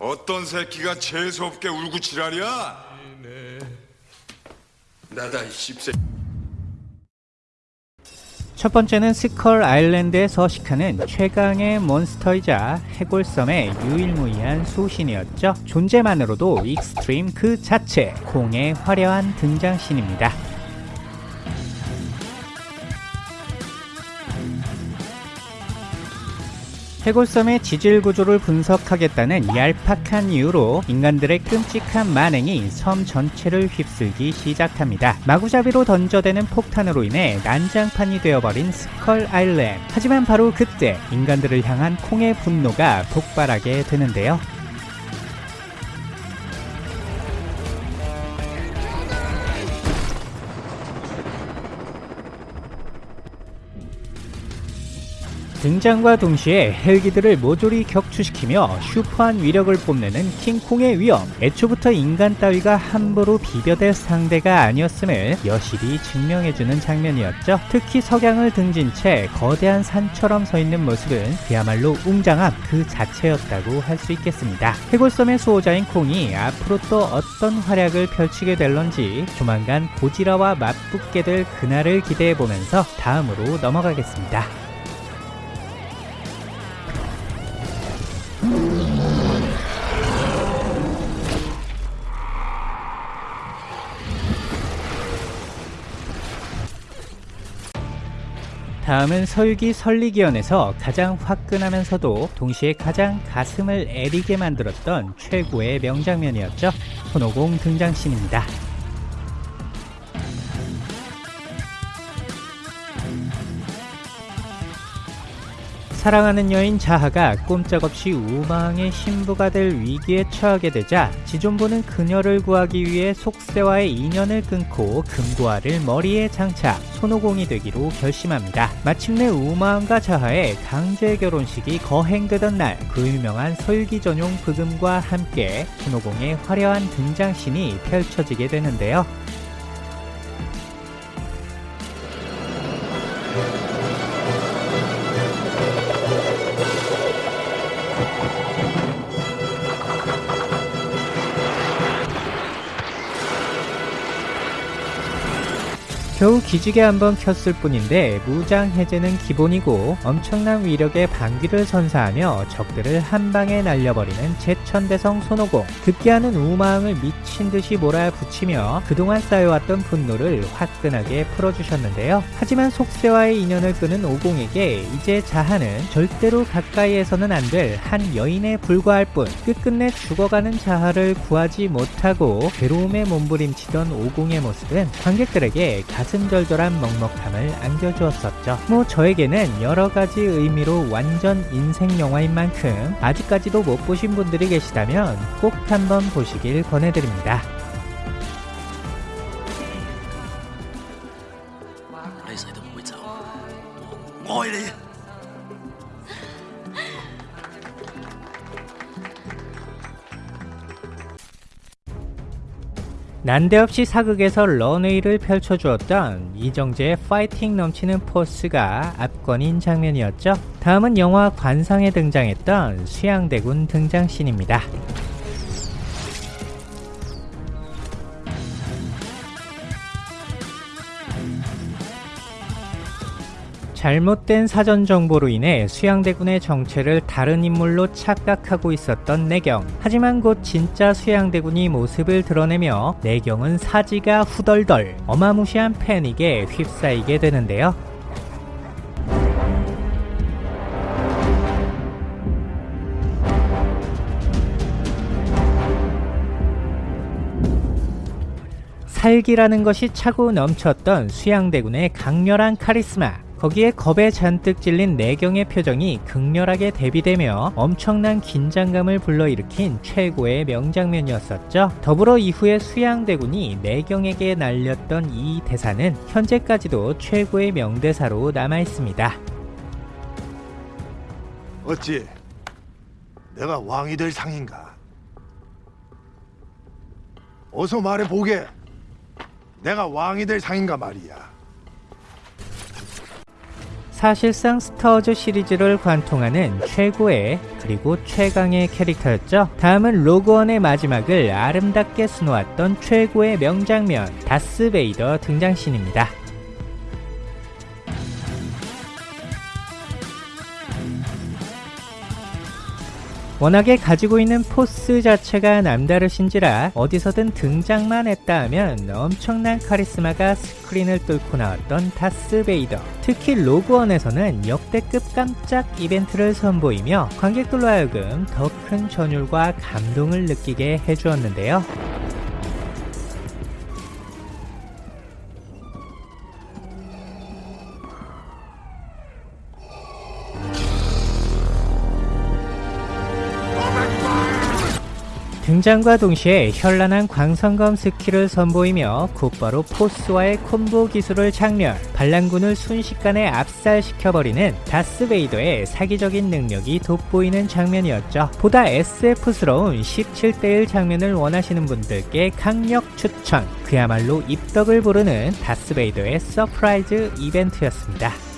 어떤 새끼가 재수없게 울고 지랄이야? 나다 이 씹새. 첫 번째는 스컬 아일랜드에 서식하는 최강의 몬스터이자 해골섬의 유일무이한 수호신이었죠. 존재만으로도 extreme 그 자체, 콩의 화려한 등장신입니다. 해골섬의 지질 구조를 분석하겠다는 얄팍한 이유로 인간들의 끔찍한 만행이 섬 전체를 휩쓸기 시작합니다. 마구잡이로 던져대는 폭탄으로 인해 난장판이 되어버린 스컬 아일랜드. 하지만 바로 그때 인간들을 향한 콩의 분노가 폭발하게 되는데요. 등장과 동시에 헬기들을 모조리 격추시키며 슈퍼한 위력을 뽐내는 킹콩의 위험 애초부터 인간 따위가 함부로 비벼댈 상대가 아니었음을 여실히 증명해주는 장면이었죠. 특히 석양을 등진 채 거대한 산처럼 서 있는 모습은 그야말로 웅장함 그 자체였다고 할 수 있겠습니다. 해골섬의 수호자인 콩이 앞으로 또 어떤 활약을 펼치게 될런지 조만간 고지라와 맞붙게 될 그날을 기대해보면서 다음으로 넘어가겠습니다 다음은 서유기 설리기연에서 가장 화끈하면서도 동시에 가장 가슴을 애리게 만들었던 최고의 명장면이었죠. 손오공 등장신입니다. 사랑하는 여인 자하가 꼼짝없이 우망의 신부가 될 위기에 처하게 되자 지존부는 그녀를 구하기 위해 속세와의 인연을 끊고 금고알을 머리에 장착 손오공이 되기로 결심합니다. 마침내 우마왕과 자하의 강제 결혼식이 거행되던 날 그 유명한 서유기 전용 브금과 함께 손오공의 화려한 등장신이 펼쳐지게 되는데요. 겨우 기지개 한번 켰을 뿐인데 무장 해제는 기본이고 엄청난 위력의 방귀를 선사하며 적들을 한 방에 날려버리는 제천대성 손오공. 급기야는 우마왕을 미친 듯이 몰아붙이며 그동안 쌓여왔던 분노를 화끈하게 풀어주셨는데요. 하지만 속세와의 인연을 끄는 오공에게 이제 자하는 절대로 가까이에서는 안 될 한 여인에 불과할 뿐 끝끝내 죽어가는 자하를 구하지 못하고 괴로움에 몸부림치던 오공의 모습은 관객들에게 가슴 절절한 먹먹함을 안겨주었었죠. 뭐 저에게는 여러가지 의미로 완전 인생 영화인 만큼 아직까지도 못 보신 분들이 계시다면 꼭 한번 보시길 권해드립니다. 난데없이 사극에서 런웨이를 펼쳐주었던 이정재의 파이팅 넘치는 포스가 압권인 장면이었죠. 다음은 영화 관상에 등장했던 수양대군 등장신입니다. 잘못된 사전 정보로 인해 수양대군의 정체를 다른 인물로 착각하고 있었던 내경. 하지만 곧 진짜 수양대군이 모습을 드러내며 내경은 사지가 후덜덜 어마무시한 패닉에 휩싸이게 되는데요. 살기라는 것이 차고 넘쳤던 수양대군의 강렬한 카리스마 거기에 겁에 잔뜩 질린 내경의 표정이 극렬하게 대비되며 엄청난 긴장감을 불러일으킨 최고의 명장면이었었죠. 더불어 이후에 수양대군이 내경에게 날렸던 이 대사는 현재까지도 최고의 명대사로 남아있습니다. 어찌 내가 왕이 될 상인가? 어서 말해 보게. 내가 왕이 될 상인가 말이야. 사실상 스타워즈 시리즈를 관통하는 최고의 그리고 최강의 캐릭터였죠. 다음은 로그원의 마지막을 아름답게 수놓았던 최고의 명장면 다스 베이더 등장신입니다. 워낙에 가지고 있는 포스 자체가 남다르신지라 어디서든 등장만 했다 하면 엄청난 카리스마가 스크린을 뚫고 나왔던 다스 베이더. 특히 로그원에서는 역대급 깜짝 이벤트를 선보이며 관객들로 하여금 더 큰 전율과 감동을 느끼게 해주었는데요. 등장과 동시에 현란한 광선검 스킬을 선보이며 곧바로 Force와의 콤보 기술을 작렬, 반란군을 순식간에 압살시켜버리는 다스베이더의 사기적인 능력이 돋보이는 장면이었죠. 보다 SF스러운 17대1 장면을 원하시는 분들께 강력 추천! 그야말로 입덕을 부르는 다스베이더의 surprise 이벤트였습니다.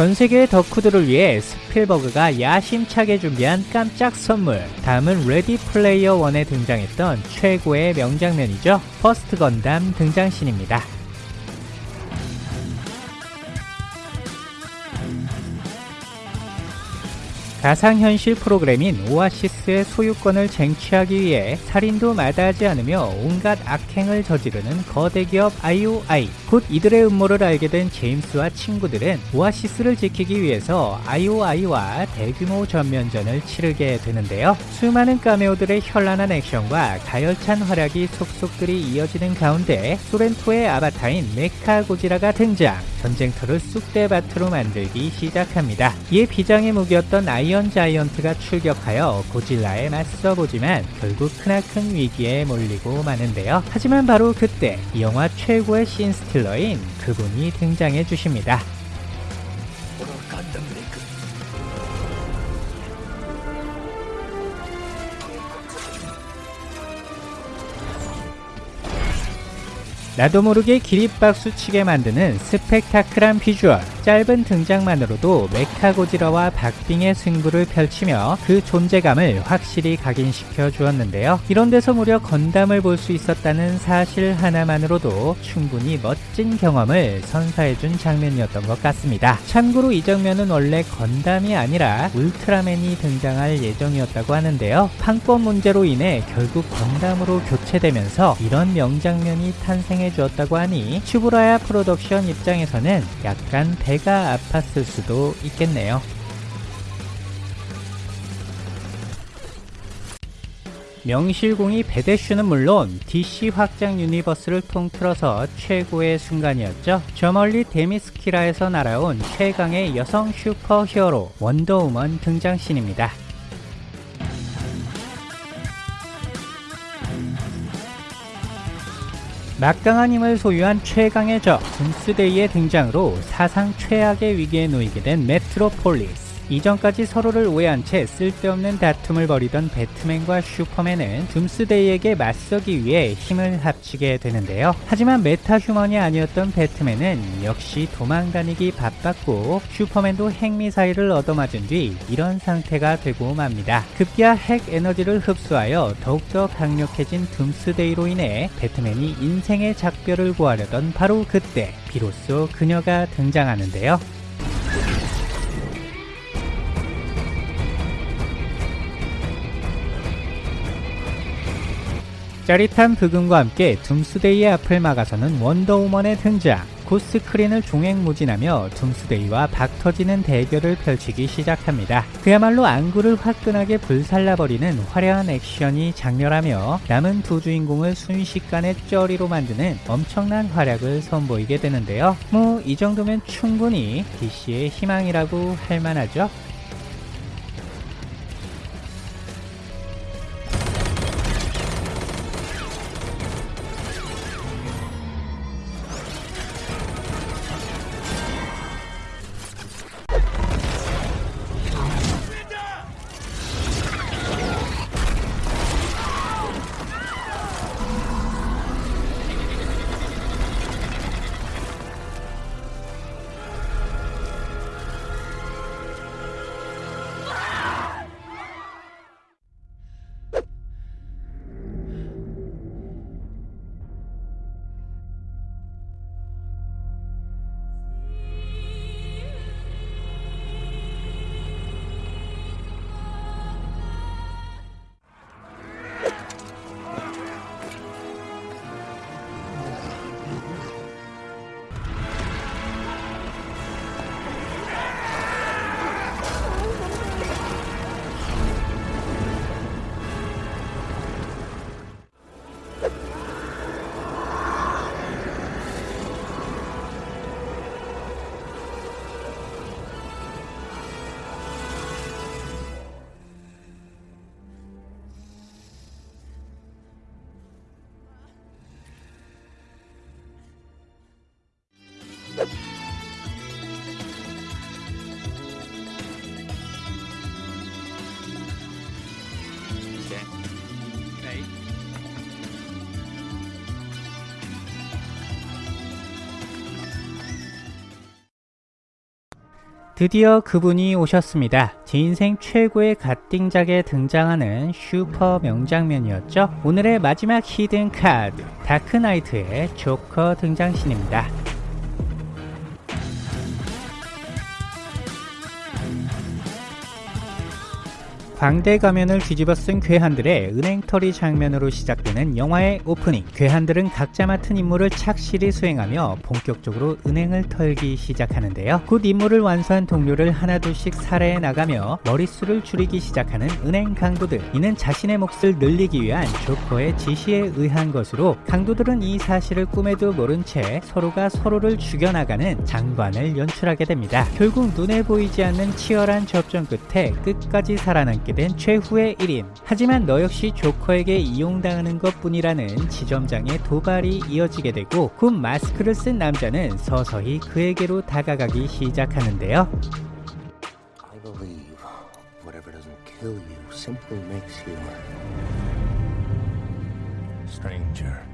전 세계의 덕후들을 위해 스필버그가 야심차게 준비한 깜짝 선물. 다음은 레디 플레이어 1에 등장했던 최고의 명장면이죠. 퍼스트 건담 등장신입니다. 가상현실 프로그램인 오아시스의 소유권을 쟁취하기 위해 살인도 마다하지 않으며 온갖 악행을 저지르는 거대 기업 IOI. 곧 이들의 음모를 알게 된 제임스와 친구들은 오아시스를 지키기 위해서 IOI와 대규모 전면전을 치르게 되는데요. 수많은 카메오들의 현란한 액션과 가열찬 활약이 속속들이 이어지는 가운데 소렌토의 아바타인 메카 고지라가 등장. 전쟁터를 쑥대밭으로 만들기 시작합니다. 이에 비장의 무기였던 아이 언 자이언트가 출격하여 고질라에 맞서보지만 결국 크나큰 위기에 몰리고 마는데요. 하지만 바로 그때 이 영화 최고의 씬스틸러인 그분이 등장해 주십니다. 나도 모르게 기립박수 치게 만드는 스펙타클한 비주얼. 짧은 등장만으로도 메카고지라와 박빙의 승부를 펼치며 그 존재감을 확실히 각인시켜 주었는데요. 이런 데서 무려 건담을 볼 수 있었다는 사실 하나만으로도 충분히 멋진 경험을 선사해준 장면이었던 것 같습니다. 참고로 이 장면은 원래 건담이 아니라 울트라맨이 등장할 예정이었다고 하는데요. 판권 문제로 인해 결국 건담으로 교체되면서 이런 명장면이 탄생해 주었다고 하니 츠부라야 프로덕션 입장에서는 약간 배가 아팠을 수도 있겠네요. 명실공히 배대슈는 물론 DC 확장 유니버스를 통틀어서 최고의 순간이었죠. 저 멀리 데미스키라에서 날아온 최강의 여성 슈퍼 히어로 원더우먼 등장신입니다. 막강한 힘을 소유한 최강의 적 둠스데이의 등장으로 사상 최악의 위기에 놓이게 된 메트로폴리스 이전까지 서로를 오해한 채 쓸데없는 다툼을 벌이던 배트맨과 슈퍼맨은 둠스데이에게 맞서기 위해 힘을 합치게 되는데요. 하지만 metahuman이 아니었던 배트맨은 역시 도망다니기 바빴고 슈퍼맨도 핵미사일을 얻어맞은 뒤 이런 상태가 되고 맙니다. 급기야 핵 에너지를 흡수하여 더욱더 강력해진 둠스데이로 인해 배트맨이 인생의 작별을 구하려던 바로 그때 비로소 그녀가 등장하는데요. 짜릿한 부금과 함께 둠스데이의 앞을 막아서는 원더우먼의 등장 고스크린을 종횡무진하며 둠스데이와 박터지는 대결을 펼치기 시작합니다. 그야말로 안구를 화끈하게 불살라버리는 화려한 액션이 장렬하며 남은 두 주인공을 순식간에 쩌리로 만드는 엄청난 활약을 선보이게 되는데요. 뭐 이 정도면 충분히 DC의 희망이라고 할 만하죠. 드디어 그분이 오셨습니다. 제 인생 최고의 갓띵작에 등장하는 슈퍼 명장면이었죠. 오늘의 마지막 hidden card 다크나이트의 조커 등장신입니다. 광대 가면을 뒤집어 쓴 괴한들의 은행털이 장면으로 시작되는 영화의 오프닝. 괴한들은 각자 맡은 임무를 착실히 수행하며 본격적으로 은행을 털기 시작하는데요. 곧 임무를 완수한 동료를 하나둘씩 살해해 나가며 머릿수를 줄이기 시작하는 은행 강도들. 이는 자신의 몫을 늘리기 위한 조커의 지시에 의한 것으로 강도들은 이 사실을 꿈에도 모른 채 서로가 서로를 죽여나가는 장관을 연출하게 됩니다. 결국 눈에 보이지 않는 치열한 접전 끝에 끝까지 살아남게 된 최후의 1인. 하지만 너 역시 조커에게 이용당하는 것 뿐이라는 지점장의 도발이 이어지게 되고 곧 마스크를 쓴 남자는 서서히 그에게로 다가가기 시작하는데요. I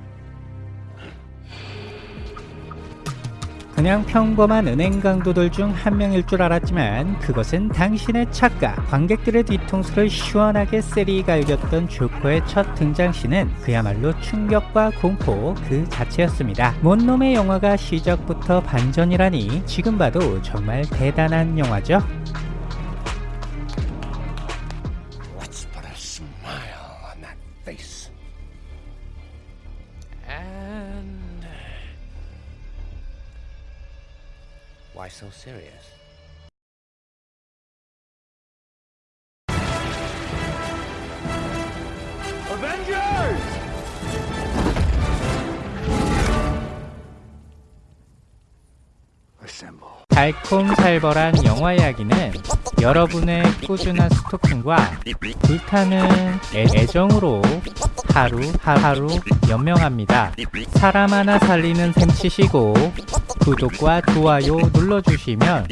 그냥 평범한 은행 강도들 중 한 명일 줄 알았지만 그것은 당신의 착각. 관객들의 뒤통수를 시원하게 세리가 이겼던 조커의 첫 등장신은 그야말로 충격과 공포 그 자체였습니다. 뭔 놈의 영화가 시작부터 반전이라니 지금 봐도 정말 대단한 영화죠. So serious? Assemble. 달콤살벌한 영화 이야기는 여러분의 꾸준한 스토킹과 불타는 애- 애정으로 하루 하루 연명합니다. 사람 하나 살리는 셈 치시고 구독과 좋아요 눌러주시면